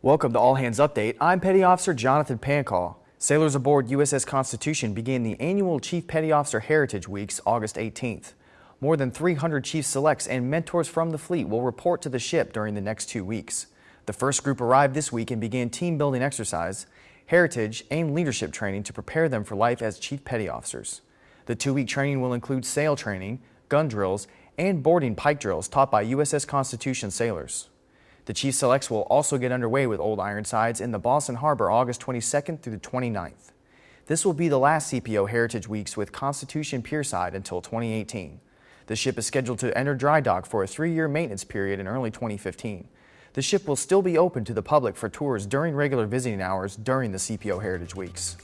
Welcome to All Hands Update. I'm Petty Officer Jonathan Pancall. Sailors aboard USS Constitution begin the annual Chief Petty Officer Heritage Weeks August 18th. More than 300 Chief Selects and mentors from the fleet will report to the ship during the next two weeks. The first group arrived this week and began team building exercise, heritage, and leadership training to prepare them for life as Chief Petty Officers. The two-week training will include sail training, gun drills, and boarding pike drills taught by USS Constitution sailors. The Chief Selects will also get underway with Old Ironsides in the Boston Harbor August 22nd through the 29th. This will be the last CPO Heritage Weeks with Constitution Pierside until 2018. The ship is scheduled to enter dry dock for a three-year maintenance period in early 2015. The ship will still be open to the public for tours during regular visiting hours during the CPO Heritage Weeks.